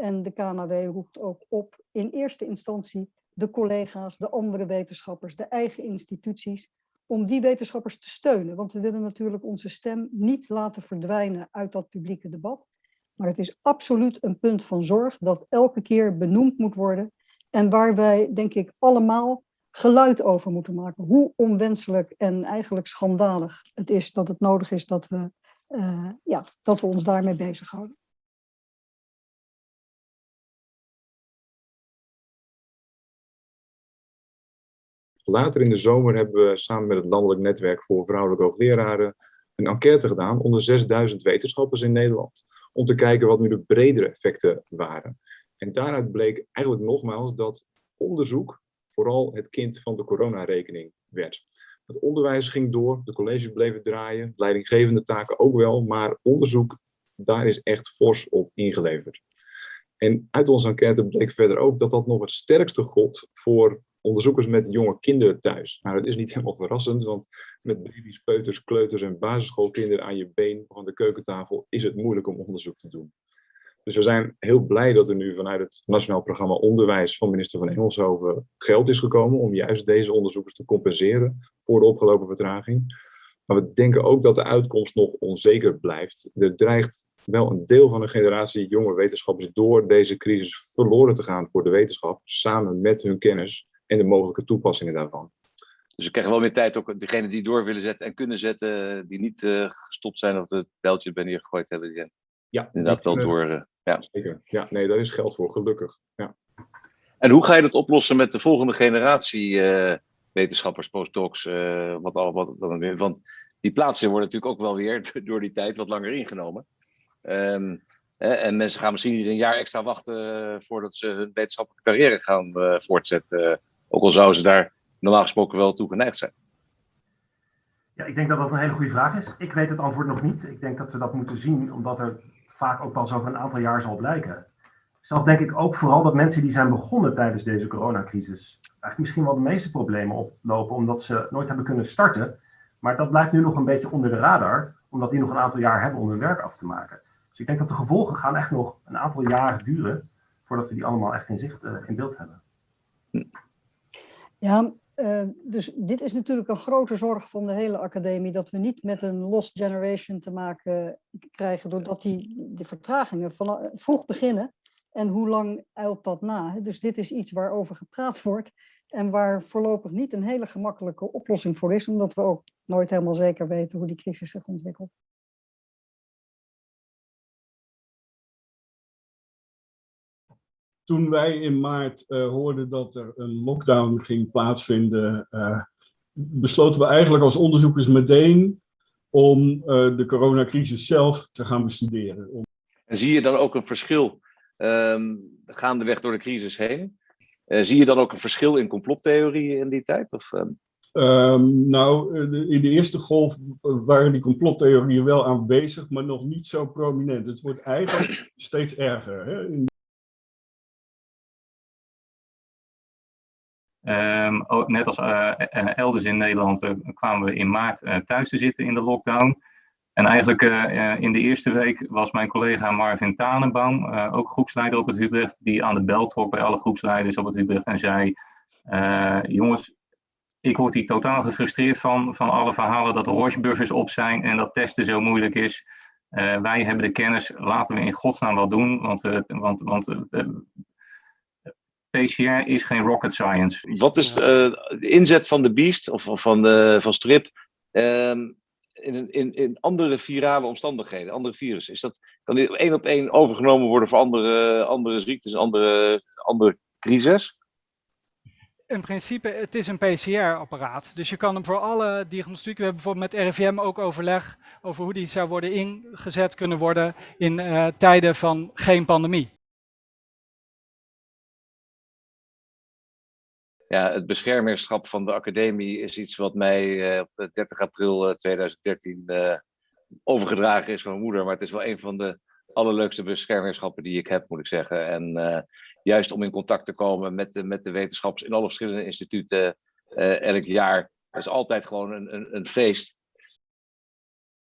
En de KNW roept ook op in eerste instantie de collega's, de andere wetenschappers, de eigen instituties, om die wetenschappers te steunen. Want we willen natuurlijk onze stem niet laten verdwijnen uit dat publieke debat. Maar het is absoluut een punt van zorg dat elke keer benoemd moet worden. En waar wij, denk ik, allemaal geluid over moeten maken. Hoe onwenselijk en eigenlijk schandalig het is dat het nodig is dat we, uh, ja, dat we ons daarmee bezighouden. Later in de zomer hebben we samen met het Landelijk Netwerk voor Vrouwelijke Hoogleraren een enquête gedaan onder 6000 wetenschappers in Nederland. Om te kijken wat nu de bredere effecten waren. En daaruit bleek eigenlijk nogmaals dat onderzoek vooral het kind van de coronarekening werd. Het onderwijs ging door, de colleges bleven draaien, leidinggevende taken ook wel, maar onderzoek, daar is echt fors op ingeleverd. En uit onze enquête bleek verder ook dat dat nog het sterkste god voor onderzoekers met jonge kinderen thuis. Nou, dat is niet helemaal verrassend, want met baby's, peuters, kleuters en basisschoolkinderen aan je been aan de keukentafel is het moeilijk om onderzoek te doen. Dus we zijn heel blij dat er nu vanuit het Nationaal Programma Onderwijs van minister van Engelshoven geld is gekomen om juist deze onderzoekers te compenseren voor de opgelopen vertraging. Maar we denken ook dat de uitkomst nog onzeker blijft. Er dreigt wel een deel van een generatie jonge wetenschappers door deze crisis verloren te gaan voor de wetenschap, samen met hun kennis en de mogelijke toepassingen daarvan. Dus we krijgen wel meer tijd, ook degene die door willen zetten en kunnen zetten, die niet uh, gestopt zijn of het bijltje ben hier gegooid hebben, die ja, inderdaad wel door. Uh, ja. Zeker. Ja, nee, daar is geld voor, gelukkig. Ja. En hoe ga je dat oplossen met de volgende generatie uh, wetenschappers, postdocs, wat al, wat, wat, want die plaatsen worden natuurlijk ook wel weer door die tijd wat langer ingenomen. Um, en mensen gaan misschien niet een jaar extra wachten voordat ze hun wetenschappelijke carrière gaan voortzetten. Ook al zouden ze daar normaal gesproken wel toe geneigd zijn. Ja, ik denk dat dat een hele goede vraag is. Ik weet het antwoord nog niet. Ik denk dat we dat moeten zien, omdat er vaak ook pas over een aantal jaar zal blijken. Zelf denk ik ook vooral dat mensen die zijn begonnen tijdens deze coronacrisis eigenlijk misschien wel de meeste problemen oplopen, omdat ze nooit hebben kunnen starten. Maar dat blijft nu nog een beetje onder de radar, omdat die nog een aantal jaar hebben om hun werk af te maken. Dus ik denk dat de gevolgen gaan echt nog een aantal jaren duren voordat we die allemaal echt in zicht, uh, in beeld hebben. Ja, uh, dus dit is natuurlijk een grote zorg van de hele academie, dat we niet met een lost generation te maken krijgen, doordat die, die vertragingen van, vroeg beginnen. En hoe lang eilt dat na? Dus dit is iets waarover gepraat wordt en waar voorlopig niet een hele gemakkelijke oplossing voor is, omdat we ook nooit helemaal zeker weten hoe die crisis zich ontwikkelt. Toen wij in maart uh, hoorden dat er een lockdown ging plaatsvinden, uh, besloten we eigenlijk als onderzoekers meteen om uh, de coronacrisis zelf te gaan bestuderen. Om... En zie je dan ook een verschil um, gaandeweg door de crisis heen? zie je dan ook een verschil in complottheorieën in die tijd? Of, um... Um, nou, in de eerste golf waren die complottheorieën wel aanwezig, maar nog niet zo prominent. Het wordt eigenlijk steeds erger. Hè? In Um, net als uh, elders in Nederland kwamen we in maart thuis te zitten in de lockdown. En eigenlijk in de eerste week was mijn collega Marvin Tanenbaum, ook groepsleider op het Hubrecht, die aan de bel trok bij alle groepsleiders op het Hubrecht en zei, jongens, ik word hier totaal gefrustreerd van, van alle verhalen dat horsebuffers op zijn en dat testen zo moeilijk is. wij hebben de kennis, laten we in godsnaam wat doen, want, want, want PCR is geen rocket science. Wat is uh, de inzet van de Beast of, of van, de, van Strip um, in, in, in andere virale omstandigheden, andere virussen? Is dat, kan die één op één overgenomen worden voor andere, andere ziektes, andere, andere crises? In principe, het is een PCR-apparaat. Dus je kan hem voor alle diagnostiek, we hebben bijvoorbeeld met RIVM ook overleg over hoe die zou worden ingezet kunnen worden in uh, tijden van geen pandemie. Ja, het beschermingschap van de academie is iets wat mij uh, op 30 april 2013 uh, eh, overgedragen is van mijn moeder. Maar het is wel een van de allerleukste beschermingschappen die ik heb, moet ik zeggen. En juist om in contact te komen met de, met de wetenschappers in alle verschillende instituten elk jaar. Is altijd gewoon een, een, een feest.